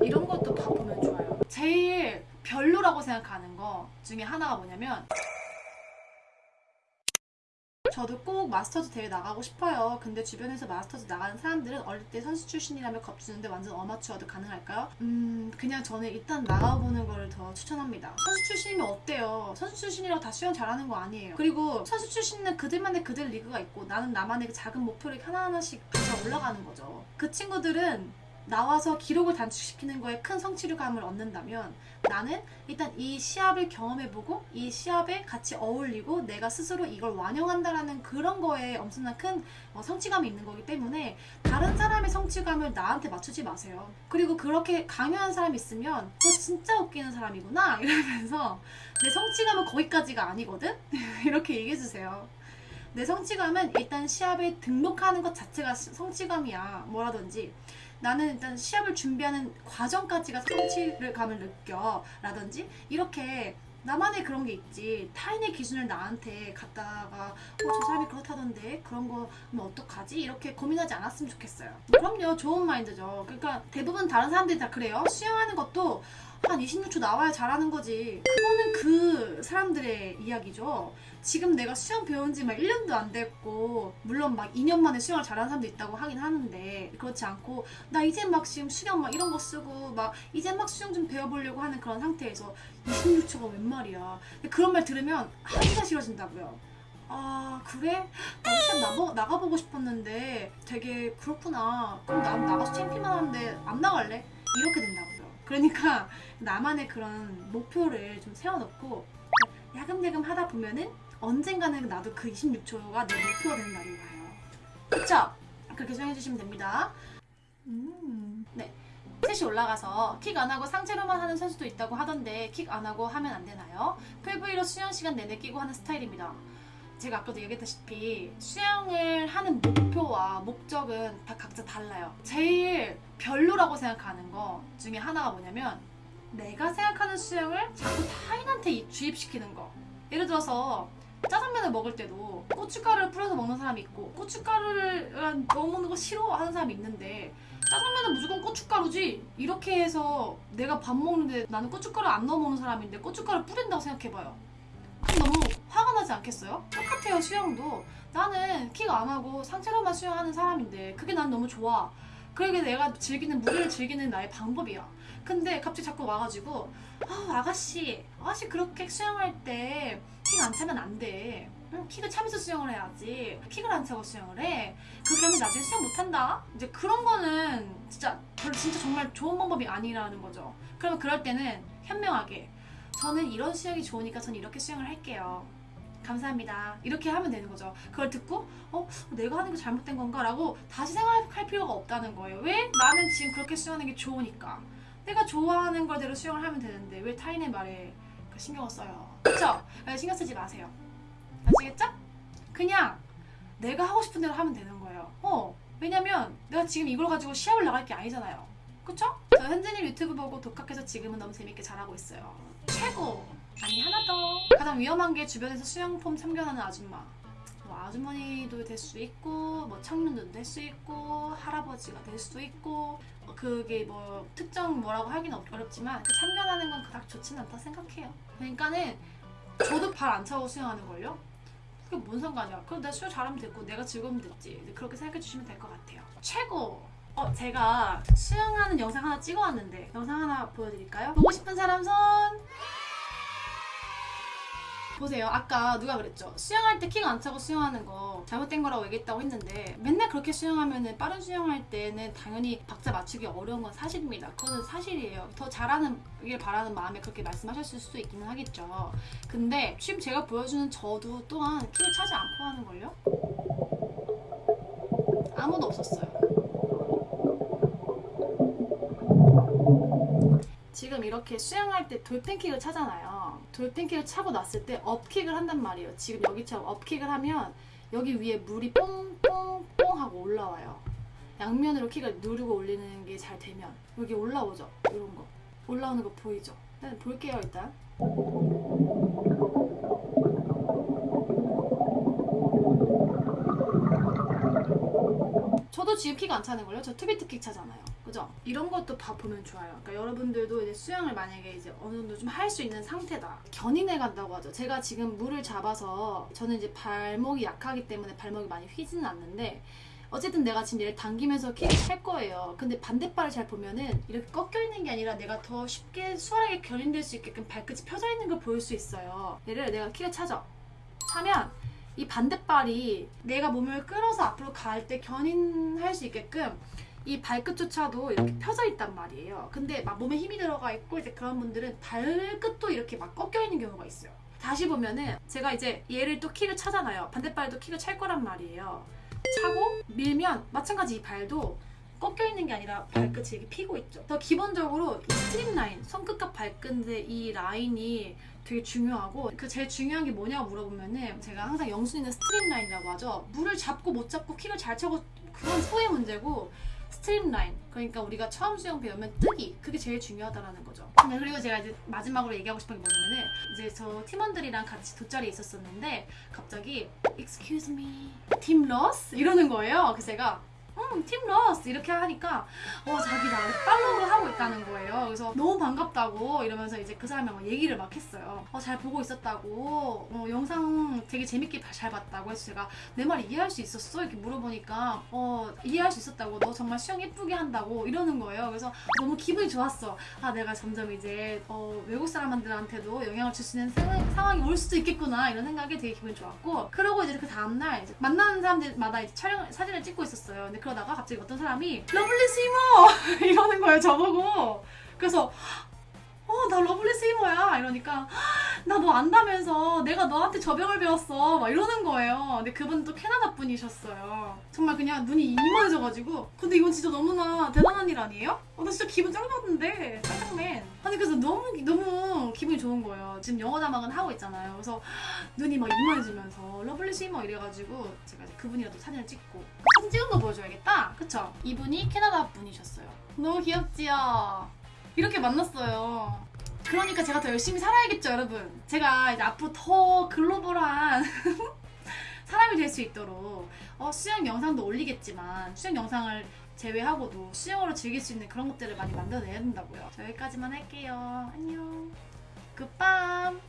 이런 것도 봐보면 좋아요. 제일 별로라고 생각하는 거 중에 하나가 뭐냐면 저도 꼭 마스터즈 대회 나가고 싶어요. 근데 주변에서 마스터즈 나가는 사람들은 어릴 때 선수 출신이라며 겁주는데 완전 어마추어도 가능할까요? 음, 그냥 저는 일단 나가보는 거를 더 추천합니다. 선수 출신이면 어때요? 선수 출신이라고 다 수영 잘하는 거 아니에요. 그리고 선수 출신은 그들만의 그들 리그가 있고 나는 나만의 그 작은 목표를 하나하나씩 가져 올라가는 거죠. 그 친구들은 나와서 기록을 단축시키는 거에 큰 성취감을 얻는다면 나는 일단 이 시합을 경험해보고 이 시합에 같이 어울리고 내가 스스로 이걸 완용한다라는 그런 거에 엄청난 큰 어, 성취감이 있는 거기 때문에 다른 사람의 성취감을 나한테 맞추지 마세요. 그리고 그렇게 강요한 사람이 있으면 너 진짜 웃기는 사람이구나 이러면서 내 성취감은 거기까지가 아니거든? 이렇게 얘기해주세요. 내 성취감은 일단 시합에 등록하는 것 자체가 시- 성취감이야. 뭐라든지 나는 일단 시합을 준비하는 과정까지가 성취감을 느껴. 라든지 이렇게 나만의 그런 게 있지. 타인의 기준을 나한테 갖다가 어, 저 사람이 그렇다던데 그런 거면 어떡하지? 이렇게 고민하지 않았으면 좋겠어요. 그럼요. 좋은 마인드죠. 그러니까 대부분 다른 사람들이 다 그래요. 수영하는 것도 한 26초 나와야 잘하는 거지. 그거는 그 사람들의 이야기죠. 지금 내가 수영 배운 지 막 1년도 안 됐고, 물론 막 2년 만에 수영을 잘하는 사람도 있다고 하긴 하는데, 그렇지 않고, 나 이제 막 지금 수영 막 이런 거 쓰고, 막 이제 막 수영 좀 배워보려고 하는 그런 상태에서 26초가 웬 말이야. 그런 말 들으면 하기가 싫어진다고요. 아, 그래? 나도 시합 나보, 나가보고 싶었는데 되게 그렇구나. 그럼 난 나가서 창피만 하는데 안 나갈래? 이렇게 된다고요. 그러니까 나만의 그런 목표를 좀 세워놓고 야금야금 하다 보면은 언젠가는 나도 그 26초가 내 목표가 되는 날이 와요. 그쵸? 그렇게 생각해주시면 됩니다. 음, 네. 셋이 올라가서 킥 안 하고 상체로만 하는 선수도 있다고 하던데 킥 안 하고 하면 안 되나요? 풀브이로 수영 시간 내내 끼고 하는 스타일입니다. 제가 아까도 얘기했다시피 수영을 하는 목표와 목적은 다 각자 달라요. 제일 별로라고 생각하는 거 중에 하나가 뭐냐면 내가 생각하는 수영을 자꾸 타인한테 이- 주입시키는 거. 예를 들어서 짜장면을 먹을 때도 고춧가루를 뿌려서 먹는 사람이 있고 고춧가루를 먹는 거 싫어하는 사람이 있는데 짜장면은 무조건 고춧가루지 이렇게 해서 내가 밥 먹는데 나는 고춧가루 안 넣어 먹는 사람인데 고춧가루 뿌린다고 생각해봐요 그럼 너무 화 가 나지 않겠어요? 똑같아요 수영도. 나는 킥 안 하고 상체로만 수영하는 사람인데 그게 난 너무 좋아. 그게 내가 즐기는 무리를 즐기는 나의 방법이야. 근데 갑자기 자꾸 와가지고 아 아가씨 아가씨 그렇게 수영할 때 킥 안 차면 안돼. 응, 킥을 차면서 수영을 해야지. 킥을 안 차고 수영을 해. 그렇게 하면 나중에 수영 못한다. 이제 그런 거는 진짜 별로 진짜 정말 좋은 방법이 아니라는 거죠. 그러면 그럴 때는 현명하게. 저는 이런 수영이 좋으니까 전 이렇게 수영을 할게요 감사합니다 이렇게 하면 되는 거죠 그걸 듣고 어 내가 하는 게 잘못된 건가 라고 다시 생각할 필요가 없다는 거예요 왜? 나는 지금 그렇게 수영하는 게 좋으니까 내가 좋아하는 걸대로 수영을 하면 되는데 왜 타인의 말에 그 신경을 써요 그쵸? 네, 신경 쓰지 마세요 아시겠죠? 그냥 내가 하고 싶은 대로 하면 되는 거예요 어 왜냐면 내가 지금 이걸 가지고 시합을 나갈 게 아니잖아요 그쵸? 저 현진님 유튜브 보고 독학해서 지금은 너무 재밌게 잘하고 있어요 최고! 아니 하나 더. 가장 위험한 게 주변에서 수영폼 참견하는 아줌마. 뭐 아주머니도 될 수 있고 뭐 청년도 될 수 있고 할아버지가 될 수도 있고 어, 그게 뭐 특정 뭐라고 어렵- 어렵지만 그 참견하는 건 그닥 좋지는 않다 생각해요. 그러니까는 저도 발 안 차고 수영하는 걸요? 그게 뭔 상관이야? 그럼 내가 수영 잘하면 됐고 내가 즐거우면 됐지. 그렇게 생각해 주시면 될 것 같아요. 최고! 어 제가 수영하는 영상 하나 찍어왔는데 영상 하나 보여드릴까요? 보고 싶은 사람 손 보세요. 아까 누가 그랬죠? 수영할 때 킥 안 차고 수영하는 거 잘못된 거라고 얘기했다고 했는데 맨날 그렇게 수영하면은 빠른 수영할 때는 당연히 박자 맞추기 어려운 건 사실입니다. 그거는 사실이에요. 더 잘하는 길 바라는 마음에 그렇게 말씀하셨을 수도 있기는 하겠죠. 근데 지금 제가 보여주는 저도 또한 킥을 차지 않고 하는 걸요? 아무도 없었어요. 지금 이렇게 수영할 때 돌팬킥을 차잖아요. 돌팬킥을 차고 났을 때 업킥을 한단 말이에요. 지금 여기처럼 업킥을 하면 여기 위에 물이 뽕뽕뽕 하고 올라와요. 양면으로 킥을 누르고 올리는 게 잘 되면 여기 올라오죠. 이런 거. 올라오는 거 보이죠? 네, 볼게요 일단. 저도 지금 킥 안 차는 걸요? 저 two-beat kick 차잖아요. 그죠? 이런 것도 봐 보면 좋아요. 그러니까 여러분들도 이제 수영을 만약에 이제 어느 정도 좀 할 수 있는 상태다. 견인해 간다고 하죠. 제가 지금 물을 잡아서 저는 이제 발목이 약하기 때문에 발목이 많이 휘지는 않는데 어쨌든 내가 지금 얘를 당기면서 킥을 찰 거예요. 근데 반대발을 잘 보면은 이렇게 꺾여 있는 게 아니라 내가 더 쉽게 수월하게 견인될 수 있게끔 발끝이 펴져 있는 걸 보일 수 있어요. 얘를 내가 킥을 차죠. 차면 이 반대발이 내가 몸을 끌어서 앞으로 갈 때 견인할 수 있게끔 이 발끝조차도 이렇게 펴져 있단 말이에요. 근데 막 몸에 힘이 들어가 있고 이제 그런 분들은 발끝도 이렇게 막 꺾여 있는 경우가 있어요. 다시 보면은 제가 이제 얘를 또 킥을 차잖아요. 반대발도 킥을 찰 거란 말이에요. 차고 밀면 마찬가지 이 발도 꺾여 있는 게 아니라 발끝이 이렇게 피고 있죠. 더 기본적으로 이 streamline, 손끝과 발끝의 이 라인이 되게 중요하고 그 제일 중요한 게 뭐냐고 물어보면은 제가 항상 영순위는 streamline이라고 하죠. 물을 잡고 못 잡고 킥을 잘 차고 그건 후의 문제고 streamline 그러니까 우리가 처음 수영 배우면 뜨기 그게 제일 중요하다라는 거죠. 네, 그리고 제가 이제 마지막으로 얘기하고 싶은 게 뭐냐면은 이제 저 팀원들이랑 같이 돗자리에 있었었는데 갑자기 Excuse me, team 러스 이러는 거예요. 그래서 제가 음, 팀 러스 이렇게 하니까 어 자기 나를 follow를 하고 있다는 거예요. 그래서 너무 반갑다고 이러면서 이제 그 사람이랑 막 얘기를 막 했어요. 어, 잘 보고 있었다고, 어, 영상 되게 재밌게 봐- 잘 봤다고 해서 제가 내 말 이해할 수 있었어? 이렇게 물어보니까 어 이해할 수 있었다고 너 정말 수영 예쁘게 한다고 이러는 거예요. 그래서 너무 기분이 좋았어. 아 내가 점점 이제 어, 외국 사람들한테도 영향을 줄 수 있는 상황, 상황이 올 수도 있겠구나 이런 생각에 되게 기분이 좋았고 그러고 이제 그 다음날 만나는 사람들마다 이제 촬영 사진을 찍고 있었어요. 근데 그러다가 갑자기 어떤 사람이 lovely swimmer 이러는 거예요 저보고. 그래서 어, 나 lovely swimmer야. 이러니까, 나 너 안다면서 내가 너한테 접영을 배웠어. 막 이러는 거예요. 근데 그분 또 캐나다 분이셨어요. 정말 그냥 눈이 이만해져가지고. 근데 이건 진짜 너무나 대단한 일 아니에요? 어, 나 진짜 기분 짱 좋았는데. 짱짱맨. 아니, 그래서 너무, 너무 기분이 좋은 거예요. 지금 영어 자막은 하고 있잖아요. 그래서 눈이 막 이만해지면서 lovely swimmer 이래가지고 제가 이제 그분이랑 또 사진을 찍고. 사진 찍은 거 보여줘야겠다. 그쵸? 이분이 캐나다 분이셨어요. 너무 귀엽지요? 이렇게 만났어요. 그러니까 제가 더 열심히 살아야겠죠, 여러분. 제가 이제 앞으로 더 글로벌한 사람이 될 수 있도록 어, 수영 영상도 올리겠지만 수영 영상을 제외하고도 수영으로 즐길 수 있는 그런 것들을 많이 만들어내야 된다고요. 저 여기까지만 할게요. 안녕. 굿밤.